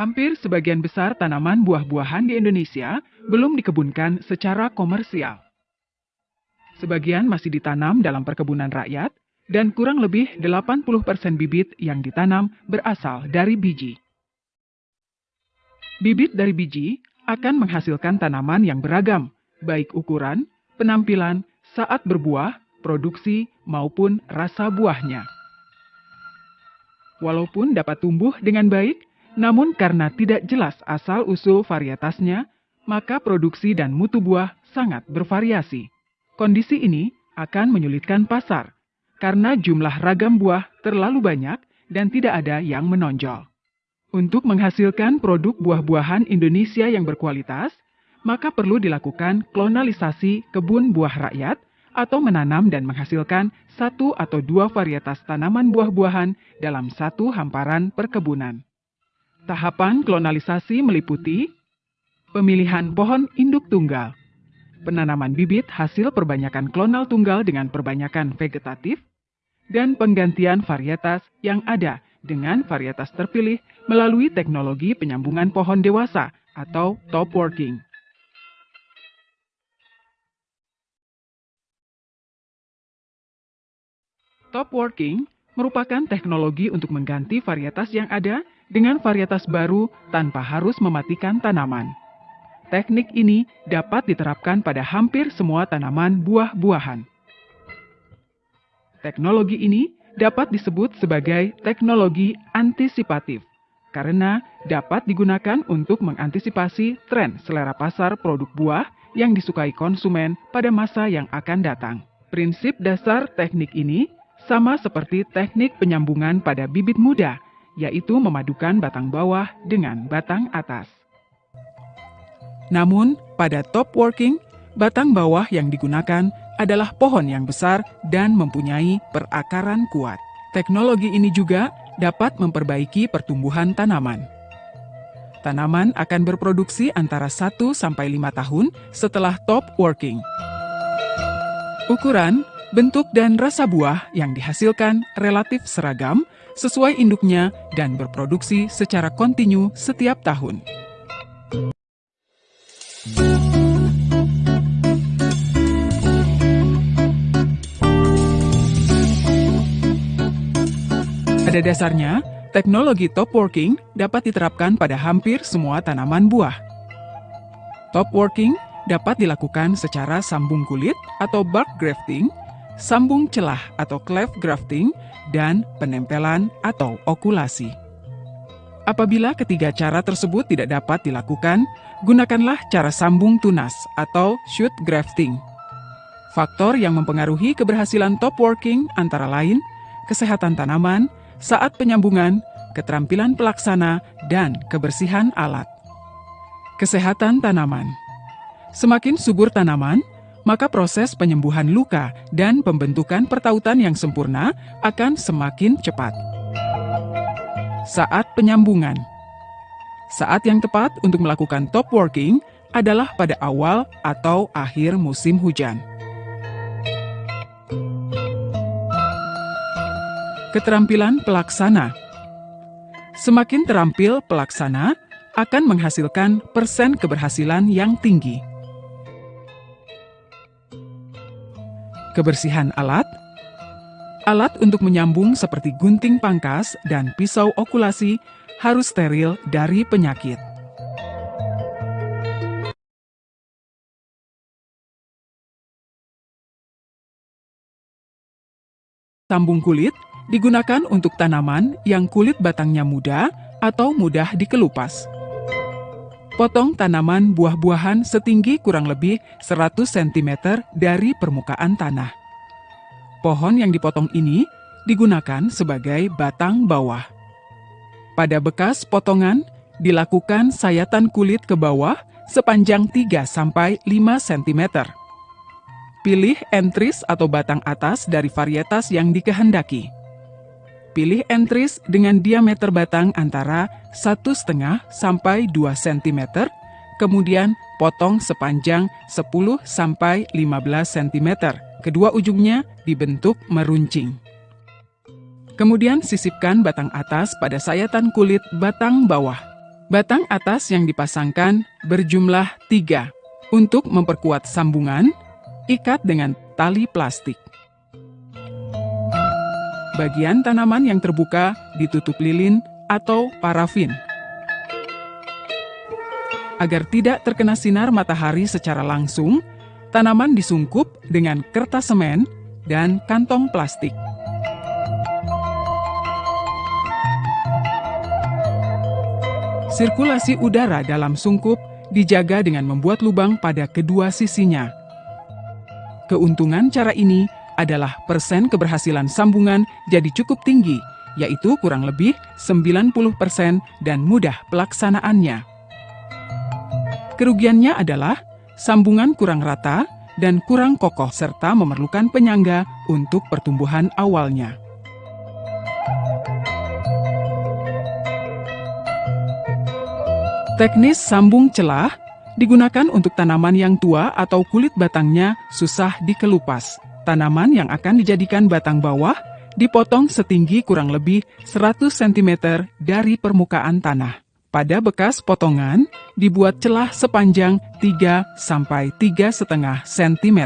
Hampir sebagian besar tanaman buah-buahan di Indonesia belum dikebunkan secara komersial. Sebagian masih ditanam dalam perkebunan rakyat, dan kurang lebih 80% bibit yang ditanam berasal dari biji. Bibit dari biji akan menghasilkan tanaman yang beragam, baik ukuran, penampilan, saat berbuah, produksi, maupun rasa buahnya. Walaupun dapat tumbuh dengan baik, namun karena tidak jelas asal-usul varietasnya, maka produksi dan mutu buah sangat bervariasi. Kondisi ini akan menyulitkan pasar, karena jumlah ragam buah terlalu banyak dan tidak ada yang menonjol. Untuk menghasilkan produk buah-buahan Indonesia yang berkualitas, maka perlu dilakukan klonalisasi kebun buah rakyat atau menanam dan menghasilkan satu atau dua varietas tanaman buah-buahan dalam satu hamparan perkebunan. Tahapan klonalisasi meliputi pemilihan pohon induk tunggal, penanaman bibit hasil perbanyakan klonal tunggal dengan perbanyakan vegetatif, dan penggantian varietas yang ada dengan varietas terpilih melalui teknologi penyambungan pohon dewasa atau top working. Top working merupakan teknologi untuk mengganti varietas yang ada dengan varietas baru tanpa harus mematikan tanaman. Teknik ini dapat diterapkan pada hampir semua tanaman buah-buahan. Teknologi ini dapat disebut sebagai teknologi antisipatif karena dapat digunakan untuk mengantisipasi tren selera pasar produk buah yang disukai konsumen pada masa yang akan datang. Prinsip dasar teknik ini sama seperti teknik penyambungan pada bibit muda, yaitu memadukan batang bawah dengan batang atas. Namun, pada top working, batang bawah yang digunakan adalah pohon yang besar dan mempunyai perakaran kuat. Teknologi ini juga dapat memperbaiki pertumbuhan tanaman. Tanaman akan berproduksi antara 1 sampai 5 tahun setelah top working. Ukuran, bentuk dan rasa buah yang dihasilkan relatif seragam sesuai induknya dan berproduksi secara kontinu setiap tahun. Pada dasarnya, teknologi top working dapat diterapkan pada hampir semua tanaman buah. Top working dapat dilakukan secara sambung kulit atau bark grafting, sambung celah atau cleft grafting, dan penempelan atau okulasi. Apabila ketiga cara tersebut tidak dapat dilakukan, gunakanlah cara sambung tunas atau shoot grafting. Faktor yang mempengaruhi keberhasilan top working antara lain kesehatan tanaman, saat penyambungan, keterampilan pelaksana, dan kebersihan alat. Kesehatan tanaman Semakin subur tanaman, maka proses penyembuhan luka dan pembentukan pertautan yang sempurna akan semakin cepat. Saat penyambungan Saat yang tepat untuk melakukan top working adalah pada awal atau akhir musim hujan. Keterampilan pelaksana Semakin terampil pelaksana, akan menghasilkan persen keberhasilan yang tinggi. Kebersihan alat Alat untuk menyambung seperti gunting pangkas dan pisau okulasi harus steril dari penyakit. Sambung kulit digunakan untuk tanaman yang kulit batangnya muda atau mudah dikelupas. Potong tanaman buah-buahan setinggi kurang lebih 100 cm dari permukaan tanah. Pohon yang dipotong ini digunakan sebagai batang bawah. Pada bekas potongan, dilakukan sayatan kulit ke bawah sepanjang 3-5 cm. Pilih entris atau batang atas dari varietas yang dikehendaki. Pilih entris dengan diameter batang antara 1,5 sampai 2 cm, kemudian potong sepanjang 10 sampai 15 cm. Kedua ujungnya dibentuk meruncing. Kemudian sisipkan batang atas pada sayatan kulit batang bawah. Batang atas yang dipasangkan berjumlah tiga. Untuk memperkuat sambungan, ikat dengan tali plastik. Bagian tanaman yang terbuka ditutup lilin atau parafin. Agar tidak terkena sinar matahari secara langsung, tanaman disungkup dengan kertas semen dan kantong plastik. Sirkulasi udara dalam sungkup dijaga dengan membuat lubang pada kedua sisinya. Keuntungan cara ini adalah persen keberhasilan sambungan jadi cukup tinggi, yaitu kurang lebih 90% dan mudah pelaksanaannya. Kerugiannya adalah sambungan kurang rata dan kurang kokoh serta memerlukan penyangga untuk pertumbuhan awalnya. Teknis sambung celah digunakan untuk tanaman yang tua atau kulit batangnya susah dikelupas. Tanaman yang akan dijadikan batang bawah dipotong setinggi kurang lebih 100 cm dari permukaan tanah. Pada bekas potongan, dibuat celah sepanjang 3 sampai 3,5 cm.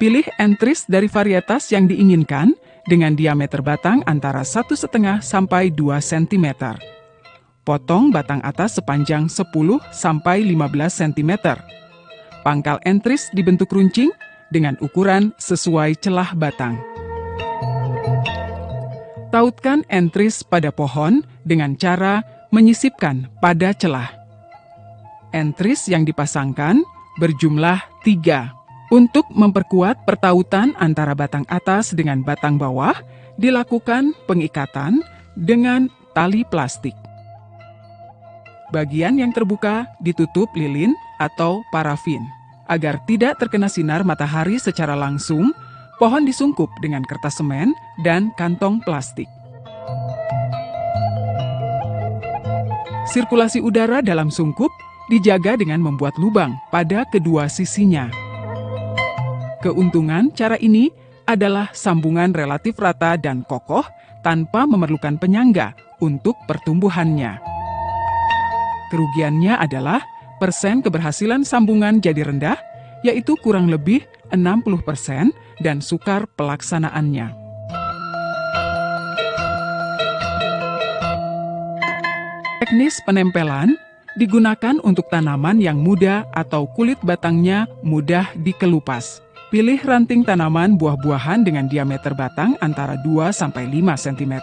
Pilih entris dari varietas yang diinginkan dengan diameter batang antara 1,5 sampai 2 cm. Potong batang atas sepanjang 10-15 cm. Pangkal entris dibentuk runcing dengan ukuran sesuai celah batang. Tautkan entris pada pohon dengan cara menyisipkan pada celah. Entris yang dipasangkan berjumlah tiga. Untuk memperkuat pertautan antara batang atas dengan batang bawah, dilakukan pengikatan dengan tali plastik. Bagian yang terbuka ditutup lilin atau parafin. Agar tidak terkena sinar matahari secara langsung, pohon disungkup dengan kertas semen dan kantong plastik. Sirkulasi udara dalam sungkup dijaga dengan membuat lubang pada kedua sisinya. Keuntungan cara ini adalah sambungan relatif rata dan kokoh tanpa memerlukan penyangga untuk pertumbuhannya. Kerugiannya adalah persen keberhasilan sambungan jadi rendah, yaitu kurang lebih 60 persen dan sukar pelaksanaannya. Teknis penempelan digunakan untuk tanaman yang muda atau kulit batangnya mudah dikelupas. Pilih ranting tanaman buah-buahan dengan diameter batang antara 2-5 cm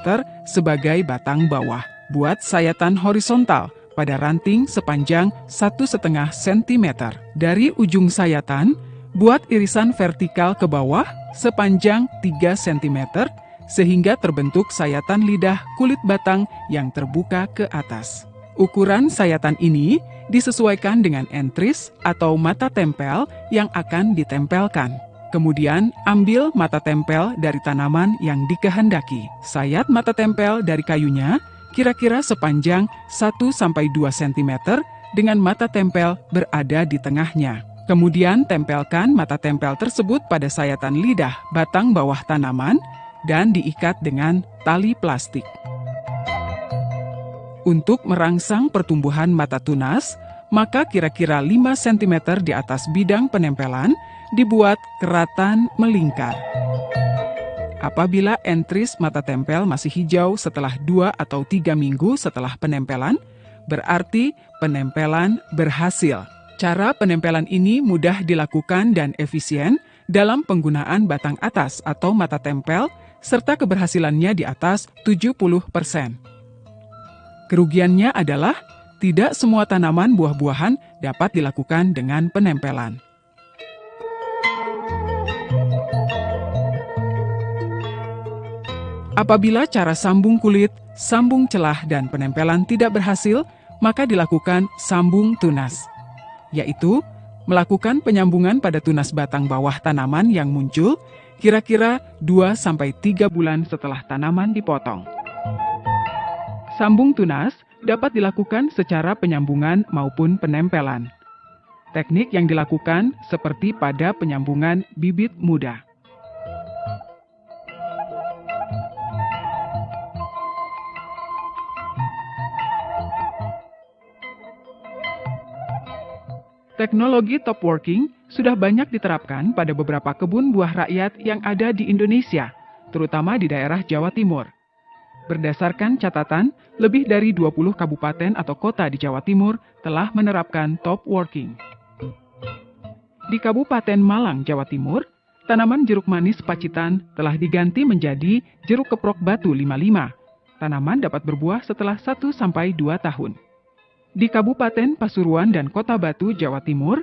sebagai batang bawah. Buat sayatan horizontal pada ranting sepanjang 1,5 cm. Dari ujung sayatan, buat irisan vertikal ke bawah sepanjang 3 cm sehingga terbentuk sayatan lidah kulit batang yang terbuka ke atas. Ukuran sayatan ini disesuaikan dengan entris atau mata tempel yang akan ditempelkan. Kemudian, ambil mata tempel dari tanaman yang dikehendaki. Sayat mata tempel dari kayunya kira-kira sepanjang 1-2 cm dengan mata tempel berada di tengahnya. Kemudian tempelkan mata tempel tersebut pada sayatan lidah batang bawah tanaman dan diikat dengan tali plastik. Untuk merangsang pertumbuhan mata tunas, maka kira-kira 5 cm di atas bidang penempelan dibuat keratan melingkar. Apabila entris mata tempel masih hijau setelah dua atau tiga minggu setelah penempelan, berarti penempelan berhasil. Cara penempelan ini mudah dilakukan dan efisien dalam penggunaan batang atas atau mata tempel, serta keberhasilannya di atas 70%. Kerugiannya adalah tidak semua tanaman buah-buahan dapat dilakukan dengan penempelan. Apabila cara sambung kulit, sambung celah, dan penempelan tidak berhasil, maka dilakukan sambung tunas, yaitu melakukan penyambungan pada tunas batang bawah tanaman yang muncul kira-kira 2-3 bulan setelah tanaman dipotong. Sambung tunas dapat dilakukan secara penyambungan maupun penempelan. Teknik yang dilakukan seperti pada penyambungan bibit muda. Teknologi top working sudah banyak diterapkan pada beberapa kebun buah rakyat yang ada di Indonesia, terutama di daerah Jawa Timur. Berdasarkan catatan, lebih dari 20 kabupaten atau kota di Jawa Timur telah menerapkan top working. Di Kabupaten Malang, Jawa Timur, tanaman jeruk manis pacitan telah diganti menjadi jeruk keprok batu 55. Tanaman dapat berbuah setelah 1-2 tahun. Di Kabupaten Pasuruan dan Kota Batu, Jawa Timur,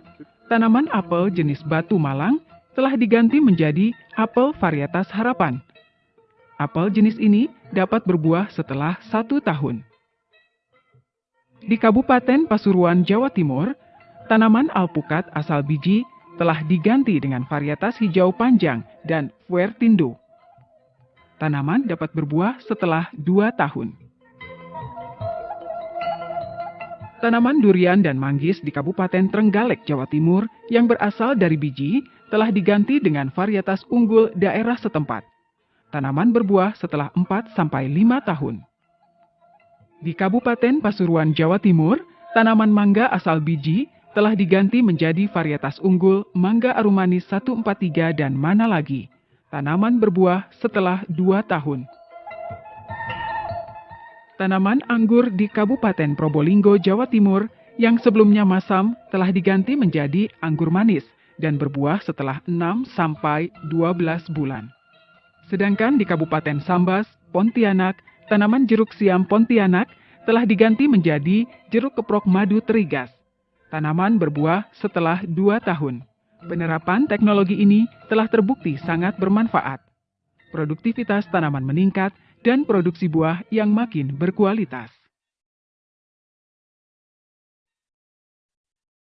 tanaman apel jenis batu malang telah diganti menjadi apel varietas harapan. Apel jenis ini dapat berbuah setelah satu tahun. Di Kabupaten Pasuruan, Jawa Timur, tanaman alpukat asal biji telah diganti dengan varietas hijau panjang dan fuertindo. Tanaman dapat berbuah setelah dua tahun. Tanaman durian dan manggis di Kabupaten Trenggalek, Jawa Timur yang berasal dari biji telah diganti dengan varietas unggul daerah setempat. Tanaman berbuah setelah 4-5 tahun. Di Kabupaten Pasuruan, Jawa Timur, tanaman mangga asal biji telah diganti menjadi varietas unggul mangga arumanis 143 dan mana lagi. Tanaman berbuah setelah 2 tahun. Tanaman anggur di Kabupaten Probolinggo, Jawa Timur yang sebelumnya masam telah diganti menjadi anggur manis dan berbuah setelah 6 sampai 12 bulan. Sedangkan di Kabupaten Sambas, Pontianak, tanaman jeruk siam Pontianak telah diganti menjadi jeruk keprok madu terigas. Tanaman berbuah setelah 2 tahun. Penerapan teknologi ini telah terbukti sangat bermanfaat. Produktivitas tanaman meningkat dan produksi buah yang makin berkualitas.